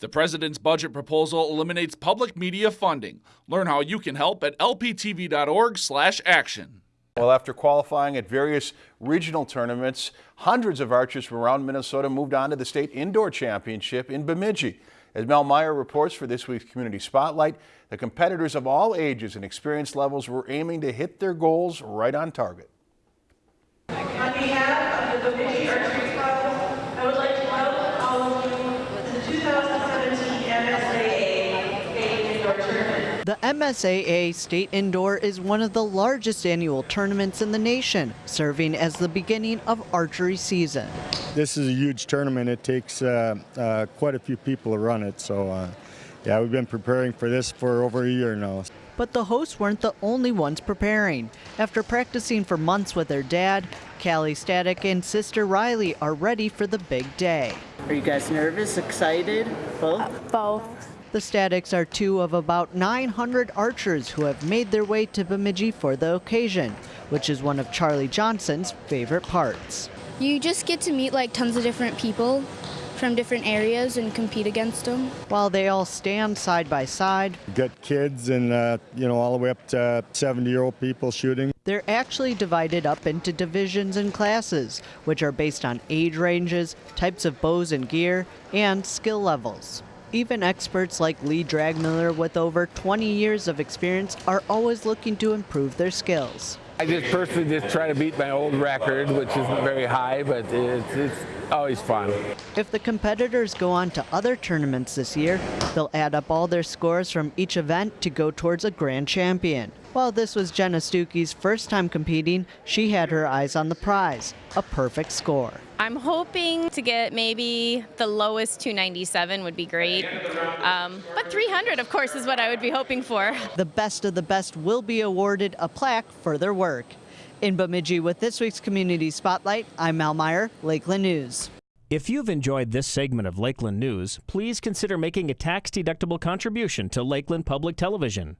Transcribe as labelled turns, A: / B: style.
A: The president's budget proposal eliminates public media funding. Learn how you can help at lptv.org/action.
B: Well, after qualifying at various regional tournaments, hundreds of archers from around Minnesota moved on to the state indoor championship in Bemidji. As Mel Meyer reports for this week's Community Spotlight, the competitors of all ages and experience levels were aiming to hit their goals right on target.
C: On behalf of the Bemidji Archery Club, I would like to welcome all of you to the 2017 MSAA State Indoor Tournament.
D: The MSAA State Indoor is one of the largest annual tournaments in the nation, serving as the beginning of archery season.
E: This is a huge tournament. It takes uh, uh, quite a few people to run it, so uh, yeah, we've been preparing for this for over a year now.
D: But the hosts weren't the only ones preparing. After practicing for months with their dad, Callie Static and sister Riley are ready for the big day.
F: Are you guys nervous, excited, both?
G: Both.
D: The Statics are two of about 900 archers who have made their way to Bemidji for the occasion, which is one of Charlie Johnson's favorite parts.
G: You just get to meet like tons of different people from different areas and compete against them.
D: While they all stand side by side,
E: We've got kids and uh, you know all the way up to 70-year-old people shooting.
D: they're actually divided up into divisions and classes, which are based on age ranges, types of bows and gear, and skill levels. Even experts like Lee Dragmiller with over 20 years of experience are always looking to improve their skills.
H: I just personally just try to beat my old record, which isn't very high, but it's, it's always fun.
D: If the competitors go on to other tournaments this year, they'll add up all their scores from each event to go towards a grand champion. While this was Jenna Stuckey's first time competing, she had her eyes on the prize, a perfect score.
I: I'm hoping to get maybe the lowest 297 would be great. Um, but 300, of course, is what I would be hoping for.
D: The best of the best will be awarded a plaque for their work. In Bemidji with this week's Community Spotlight, I'm Mal Meyer, Lakeland News.
J: If you've enjoyed this segment of Lakeland News, please consider making a tax-deductible contribution to Lakeland Public Television.